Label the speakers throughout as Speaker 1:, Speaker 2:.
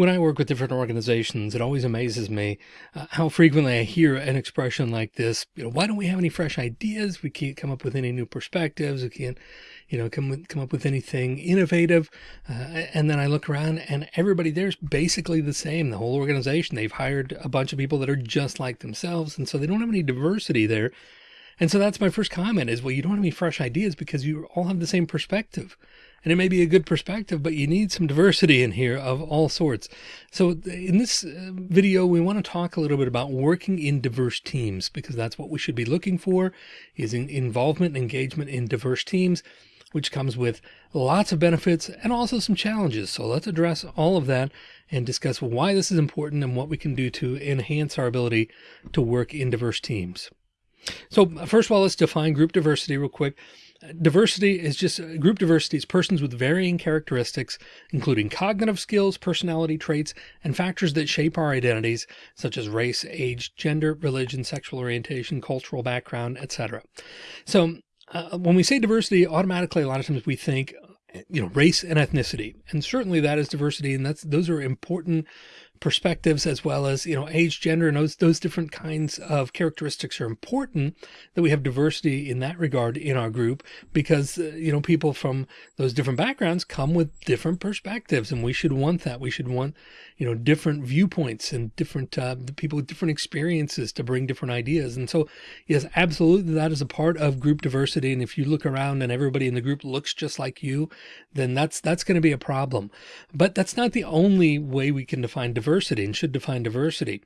Speaker 1: when I work with different organizations, it always amazes me uh, how frequently I hear an expression like this. You know, why don't we have any fresh ideas? We can't come up with any new perspectives. We can't, you know, come with, come up with anything innovative. Uh, and then I look around and everybody there's basically the same. The whole organization, they've hired a bunch of people that are just like themselves. And so they don't have any diversity there. And so that's my first comment is, well, you don't have any fresh ideas because you all have the same perspective and it may be a good perspective, but you need some diversity in here of all sorts. So in this uh, video, we want to talk a little bit about working in diverse teams, because that's what we should be looking for is involvement engagement in diverse teams, which comes with lots of benefits and also some challenges. So let's address all of that and discuss why this is important and what we can do to enhance our ability to work in diverse teams. So first of all, let's define group diversity real quick. Diversity is just uh, group diversity is persons with varying characteristics, including cognitive skills, personality traits, and factors that shape our identities, such as race, age, gender, religion, sexual orientation, cultural background, etc. So uh, when we say diversity, automatically, a lot of times we think, you know, race and ethnicity, and certainly that is diversity. And that's, those are important perspectives as well as, you know, age, gender, and those, those different kinds of characteristics are important that we have diversity in that regard in our group because, uh, you know, people from those different backgrounds come with different perspectives and we should want that. We should want, you know, different viewpoints and different uh, people with different experiences to bring different ideas. And so, yes, absolutely. That is a part of group diversity. And if you look around and everybody in the group looks just like you, then that's, that's going to be a problem. But that's not the only way we can define diversity and should define diversity.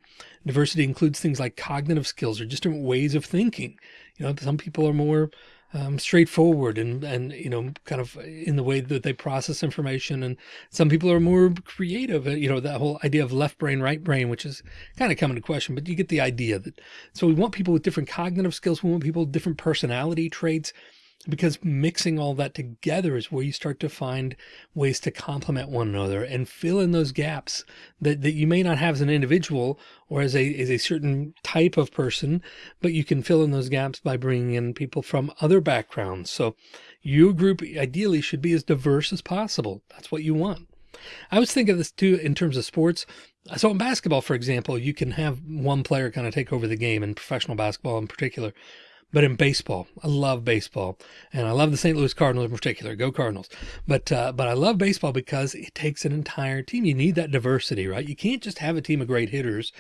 Speaker 1: Diversity includes things like cognitive skills or just different ways of thinking. You know, some people are more um, straightforward and, and, you know, kind of in the way that they process information. And some people are more creative, you know, that whole idea of left brain, right brain, which is kind of coming to question, but you get the idea that, so we want people with different cognitive skills. We want people with different personality traits because mixing all that together is where you start to find ways to complement one another and fill in those gaps that, that you may not have as an individual or as a, as a certain type of person, but you can fill in those gaps by bringing in people from other backgrounds. So your group ideally should be as diverse as possible. That's what you want. I was thinking of this too in terms of sports. So in basketball, for example, you can have one player kind of take over the game in professional basketball in particular. But in baseball, I love baseball and I love the St. Louis Cardinals in particular. Go Cardinals. But, uh, but I love baseball because it takes an entire team. You need that diversity, right? You can't just have a team of great hitters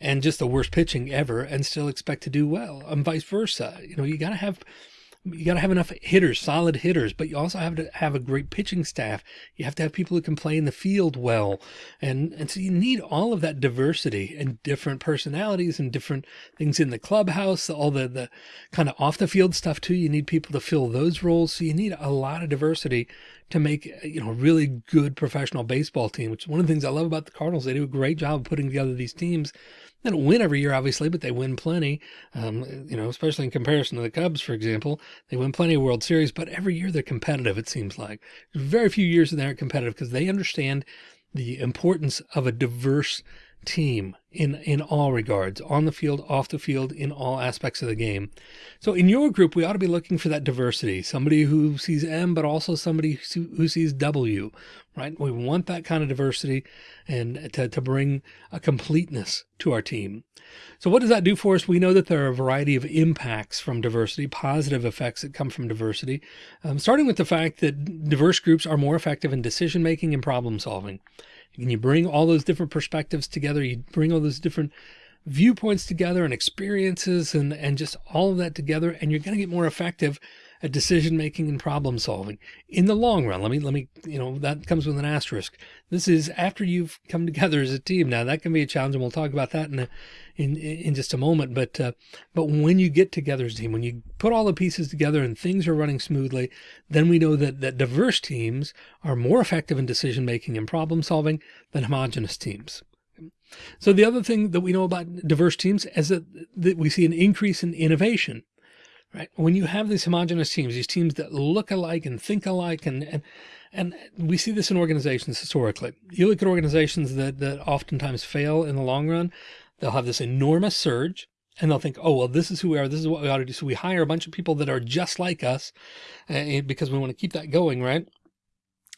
Speaker 1: and just the worst pitching ever and still expect to do well and vice versa. You know, you got to have you got to have enough hitters, solid hitters, but you also have to have a great pitching staff. You have to have people who can play in the field well. And, and so you need all of that diversity and different personalities and different things in the clubhouse, all the, the kind of off the field stuff too. You need people to fill those roles. So you need a lot of diversity to make, you know, a really good professional baseball team, which is one of the things I love about the Cardinals. They do a great job of putting together these teams they don't win every year, obviously, but they win plenty. Um, you know, especially in comparison to the Cubs, for example, they win plenty of World Series, but every year they're competitive. It seems like very few years that they aren't competitive because they understand the importance of a diverse team in, in all regards, on the field, off the field, in all aspects of the game. So in your group, we ought to be looking for that diversity, somebody who sees M, but also somebody who sees W, right? We want that kind of diversity and to, to bring a completeness to our team. So what does that do for us? We know that there are a variety of impacts from diversity, positive effects that come from diversity, um, starting with the fact that diverse groups are more effective in decision making and problem solving. And you bring all those different perspectives together, you bring all those different viewpoints together and experiences and, and just all of that together, and you're going to get more effective at decision making and problem solving in the long run. Let me, let me, you know, that comes with an asterisk. This is after you've come together as a team. Now that can be a challenge and we'll talk about that in a, in, in just a moment. But, uh, but when you get together as a team, when you put all the pieces together and things are running smoothly, then we know that, that diverse teams are more effective in decision making and problem solving than homogenous teams. So the other thing that we know about diverse teams is that, that we see an increase in innovation right? When you have these homogenous teams, these teams that look alike and think alike, and, and, and we see this in organizations historically. You look at organizations that, that oftentimes fail in the long run, they'll have this enormous surge and they'll think, oh, well, this is who we are. This is what we ought to do. So we hire a bunch of people that are just like us uh, because we want to keep that going, right?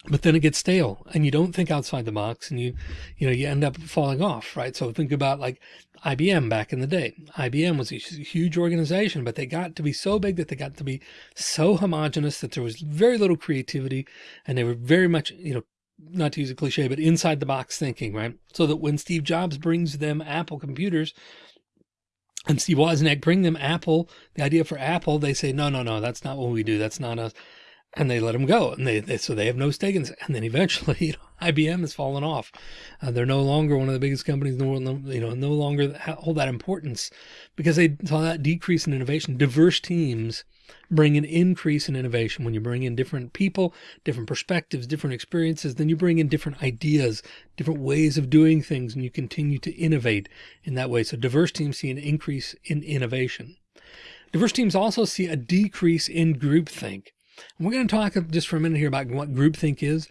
Speaker 1: But then it gets stale and you don't think outside the box and you you know you end up falling off right? So think about like IBM back in the day. IBM was a huge organization but they got to be so big that they got to be so homogenous that there was very little creativity and they were very much you know not to use a cliche but inside the box thinking right? So that when Steve Jobs brings them Apple computers and Steve Wozniak bring them Apple the idea for Apple they say no no no that's not what we do. That's not us and they let them go and they, they, so they have no stake in this. and then eventually you know, IBM has fallen off. Uh, they're no longer one of the biggest companies in the world you know no longer hold that importance because they saw that decrease in innovation. Diverse teams bring an increase in innovation. When you bring in different people different perspectives different experiences then you bring in different ideas different ways of doing things and you continue to innovate in that way. So diverse teams see an increase in innovation. Diverse teams also see a decrease in groupthink and we're going to talk just for a minute here about what groupthink is.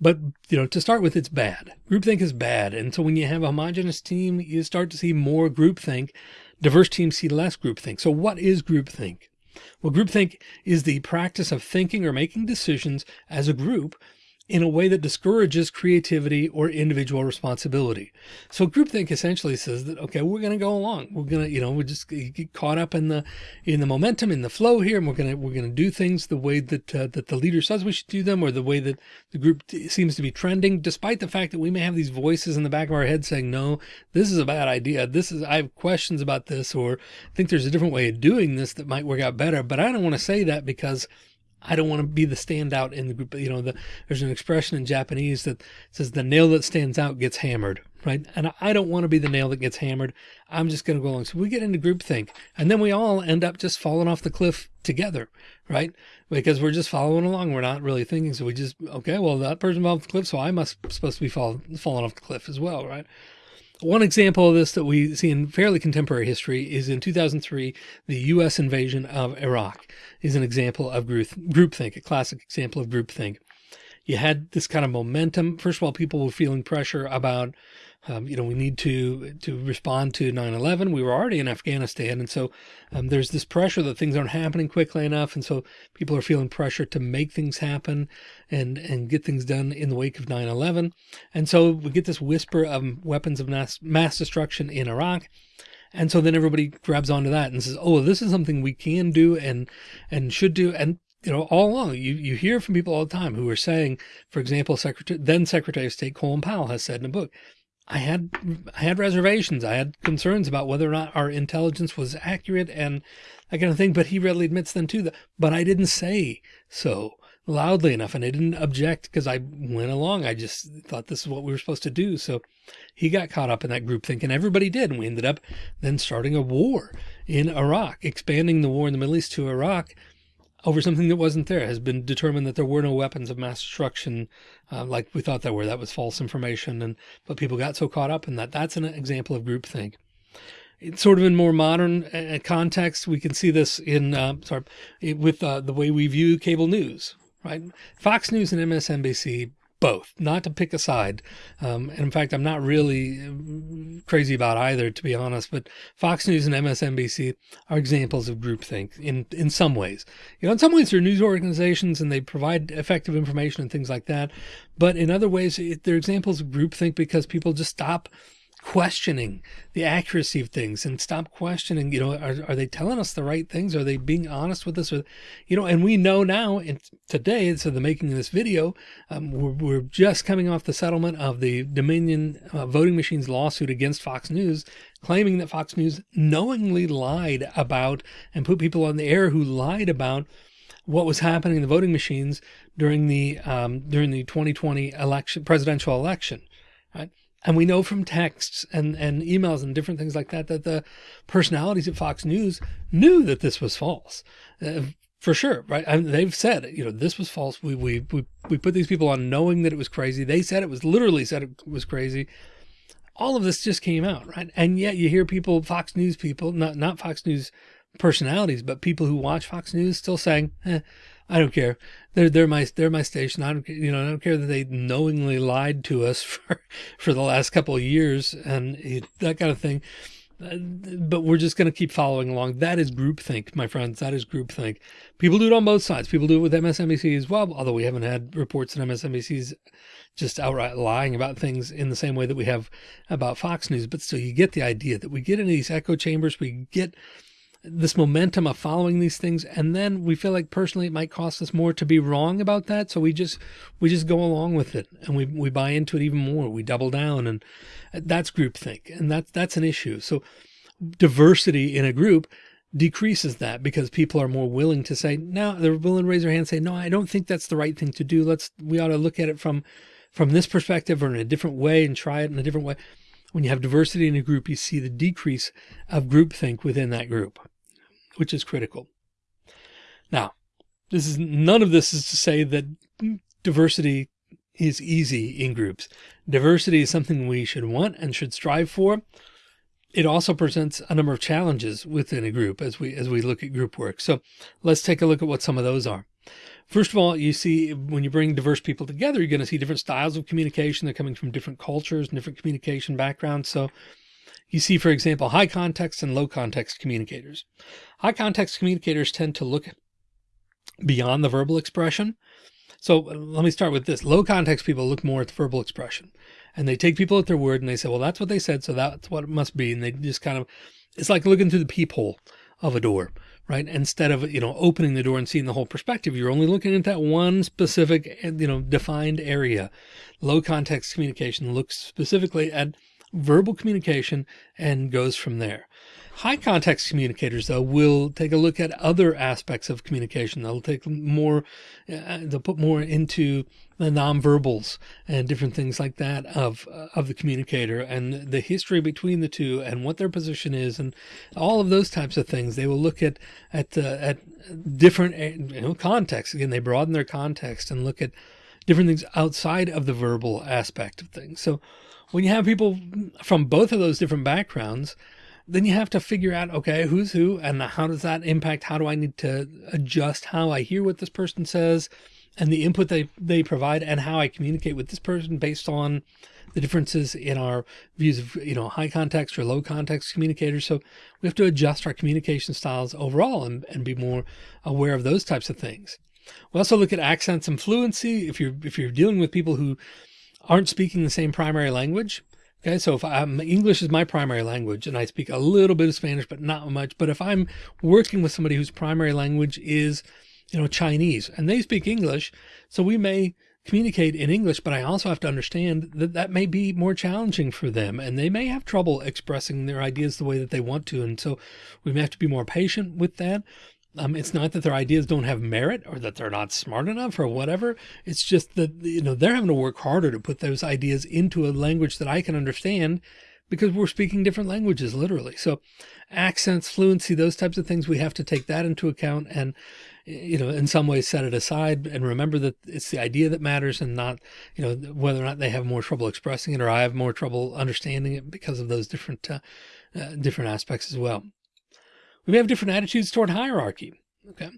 Speaker 1: But, you know, to start with, it's bad. Groupthink is bad. And so when you have a homogenous team, you start to see more groupthink. Diverse teams see less groupthink. So what is groupthink? Well, groupthink is the practice of thinking or making decisions as a group in a way that discourages creativity or individual responsibility. So groupthink essentially says that, okay, we're going to go along. We're going to, you know, we just get caught up in the, in the momentum, in the flow here. And we're going to, we're going to do things the way that, uh, that the leader says we should do them or the way that the group seems to be trending, despite the fact that we may have these voices in the back of our head saying, no, this is a bad idea. This is, I have questions about this, or think there's a different way of doing this that might work out better. But I don't want to say that because I don't want to be the standout in the group. You know, the, there's an expression in Japanese that says the nail that stands out gets hammered, right? And I don't want to be the nail that gets hammered. I'm just going to go along. So we get into groupthink and then we all end up just falling off the cliff together, right? Because we're just following along. We're not really thinking. So we just, okay, well, that person fell off the cliff. So I must supposed to be fall, falling off the cliff as well, right? One example of this that we see in fairly contemporary history is in 2003, the U.S. invasion of Iraq is an example of group, groupthink, a classic example of groupthink. You had this kind of momentum. First of all, people were feeling pressure about um, you know, we need to to respond to 9/11. We were already in Afghanistan, and so um, there's this pressure that things aren't happening quickly enough, and so people are feeling pressure to make things happen and and get things done in the wake of 9/11. And so we get this whisper of weapons of mass mass destruction in Iraq. And so then everybody grabs onto that and says, "Oh, this is something we can do and and should do." And you know, all along, you, you hear from people all the time who are saying, for example, Secretary, then Secretary of State Colin Powell has said in a book, I had I had reservations. I had concerns about whether or not our intelligence was accurate and that kind of thing. But he readily admits then too that, but I didn't say so loudly enough and I didn't object because I went along. I just thought this is what we were supposed to do. So he got caught up in that group thinking everybody did. And we ended up then starting a war in Iraq, expanding the war in the Middle East to Iraq over something that wasn't there. It has been determined that there were no weapons of mass destruction uh, like we thought there were. That was false information. And but people got so caught up in that. That's an example of groupthink. It's sort of in more modern uh, context. We can see this in uh, sorry with uh, the way we view cable news. Right, Fox News and MSNBC both, not to pick a side. Um, and in fact, I'm not really uh, crazy about either, to be honest, but Fox News and MSNBC are examples of groupthink in, in some ways. You know, in some ways they're news organizations and they provide effective information and things like that. But in other ways, they're examples of groupthink because people just stop questioning the accuracy of things and stop questioning, you know, are, are they telling us the right things? Are they being honest with us? Or, you know, and we know now and today, so the making of this video, um, we're, we're, just coming off the settlement of the Dominion uh, voting machines lawsuit against Fox News, claiming that Fox News knowingly lied about and put people on the air who lied about what was happening in the voting machines during the um, during the 2020 election presidential election. Right? And we know from texts and, and emails and different things like that, that the personalities at Fox News knew that this was false. Uh, for sure, right? I mean, they've said, you know, this was false. We, we, we, we put these people on knowing that it was crazy. They said it was literally said it was crazy. All of this just came out, right? And yet you hear people, Fox News people, not, not Fox News personalities, but people who watch Fox News still saying, eh, I don't care. They're they're my they're my station. I don't you know I don't care that they knowingly lied to us for for the last couple of years and that kind of thing. Uh, but we're just going to keep following along. That is groupthink, my friends. That is groupthink. People do it on both sides. People do it with MSNBC as well, although we haven't had reports that MSNBC's just outright lying about things in the same way that we have about Fox News. But still, you get the idea that we get into these echo chambers. We get this momentum of following these things. And then we feel like personally it might cost us more to be wrong about that. So we just, we just go along with it and we, we buy into it even more. We double down and that's groupthink. And that's, that's an issue. So diversity in a group decreases that because people are more willing to say, no, they're willing to raise their hand and say, no, I don't think that's the right thing to do. Let's, we ought to look at it from, from this perspective or in a different way and try it in a different way. When you have diversity in a group, you see the decrease of groupthink within that group which is critical. Now, this is none of this is to say that diversity is easy in groups. Diversity is something we should want and should strive for. It also presents a number of challenges within a group as we as we look at group work. So let's take a look at what some of those are. First of all, you see when you bring diverse people together, you're going to see different styles of communication. They're coming from different cultures and different communication backgrounds. So you see, for example, high context and low context communicators. High context communicators tend to look beyond the verbal expression. So uh, let me start with this. Low context people look more at the verbal expression and they take people at their word and they say, well, that's what they said. So that's what it must be. And they just kind of, it's like looking through the peephole of a door, right? Instead of, you know, opening the door and seeing the whole perspective, you're only looking at that one specific, eh, you know, defined area. Low context communication looks specifically at verbal communication and goes from there. High context communicators, though, will take a look at other aspects of communication. They'll take more, uh, they'll put more into the nonverbals and different things like that of, uh, of the communicator and the history between the two and what their position is and all of those types of things. They will look at, at, uh, at different you know, contexts. Again, they broaden their context and look at different things outside of the verbal aspect of things. So when you have people from both of those different backgrounds, then you have to figure out, okay, who's who and how does that impact? How do I need to adjust how I hear what this person says and the input they, they provide and how I communicate with this person based on the differences in our views of, you know, high context or low context communicators. So we have to adjust our communication styles overall and, and be more aware of those types of things. We also look at accents and fluency. If you're, if you're dealing with people who aren't speaking the same primary language. Okay, so if I'm English is my primary language and I speak a little bit of Spanish, but not much. But if I'm working with somebody whose primary language is, you know, Chinese and they speak English, so we may communicate in English, but I also have to understand that that may be more challenging for them and they may have trouble expressing their ideas the way that they want to. And so we may have to be more patient with that. Um, it's not that their ideas don't have merit or that they're not smart enough or whatever. It's just that, you know, they're having to work harder to put those ideas into a language that I can understand because we're speaking different languages, literally. So accents, fluency, those types of things, we have to take that into account and, you know, in some ways set it aside and remember that it's the idea that matters and not, you know, whether or not they have more trouble expressing it or I have more trouble understanding it because of those different, uh, uh, different aspects as well we have different attitudes toward hierarchy. Okay.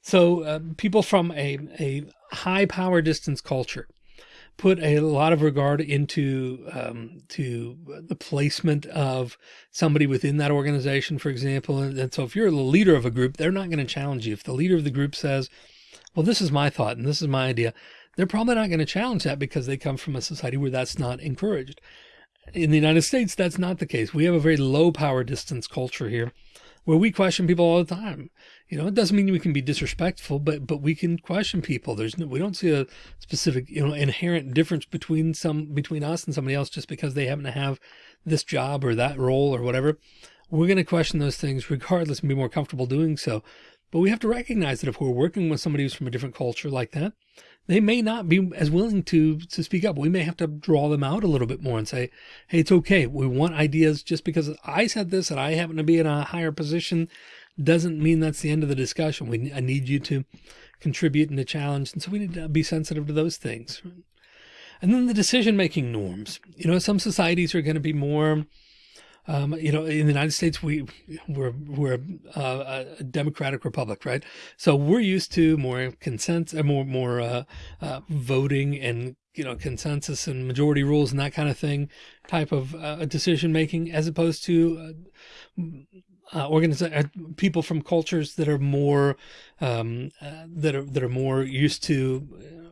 Speaker 1: So uh, people from a, a high power distance culture put a lot of regard into um, to the placement of somebody within that organization, for example. And, and so if you're the leader of a group, they're not going to challenge you. If the leader of the group says, well, this is my thought and this is my idea, they're probably not going to challenge that because they come from a society where that's not encouraged. In the United States, that's not the case. We have a very low power distance culture here where we question people all the time. You know, it doesn't mean we can be disrespectful, but, but we can question people. There's no, we don't see a specific, you know, inherent difference between some, between us and somebody else just because they happen to have this job or that role or whatever. We're going to question those things regardless and be more comfortable doing so. But we have to recognize that if we're working with somebody who's from a different culture like that, they may not be as willing to, to speak up. We may have to draw them out a little bit more and say, Hey, it's okay. We want ideas just because I said this and I happen to be in a higher position doesn't mean that's the end of the discussion. We, I need you to contribute and to challenge. And so we need to be sensitive to those things. And then the decision-making norms, you know, some societies are going to be more, Um, you know, in the United States, we we're we're uh, a democratic republic, right? So we're used to more consent, uh, more more uh, uh, voting and you know consensus and majority rules and that kind of thing type of uh, decision making, as opposed to uh, uh, people from cultures that are more um, that are that are more used to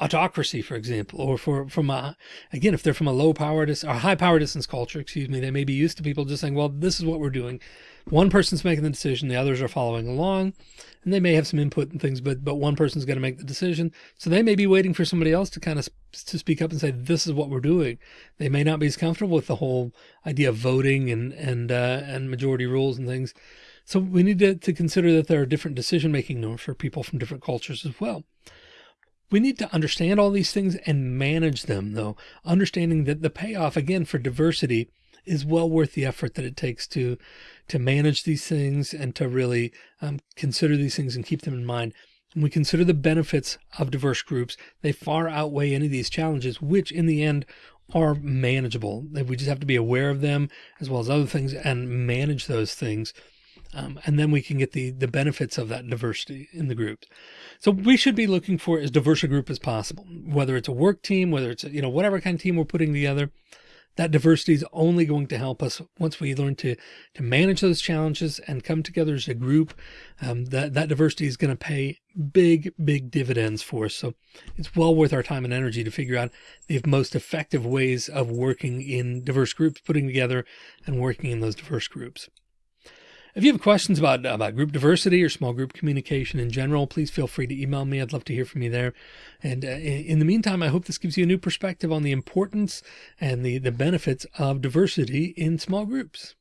Speaker 1: autocracy, for example, or for from a again, if they're from a low power dis or high power distance culture, excuse me, they may be used to people just saying, well, this is what we're doing. One person's making the decision, the others are following along, and they may have some input and things, but but one person's going to make the decision. So they may be waiting for somebody else to kind of to speak up and say, this is what we're doing. They may not be as comfortable with the whole idea of voting and and uh, and majority rules and things. So we need to, to consider that there are different decision making norms for people from different cultures as well. We need to understand all these things and manage them though, understanding that the payoff again for diversity is well worth the effort that it takes to, to manage these things and to really um, consider these things and keep them in mind. When we consider the benefits of diverse groups, they far outweigh any of these challenges, which in the end are manageable. We just have to be aware of them as well as other things and manage those things um, and then we can get the, the benefits of that diversity in the groups. So we should be looking for as diverse a group as possible, whether it's a work team, whether it's, a, you know, whatever kind of team we're putting together, that diversity is only going to help us once we learn to, to manage those challenges and come together as a group. Um, that, that diversity is going to pay big, big dividends for us. So it's well worth our time and energy to figure out the most effective ways of working in diverse groups, putting together and working in those diverse groups. If you have questions about, about group diversity or small group communication in general, please feel free to email me. I'd love to hear from you there. And uh, in the meantime, I hope this gives you a new perspective on the importance and the, the benefits of diversity in small groups.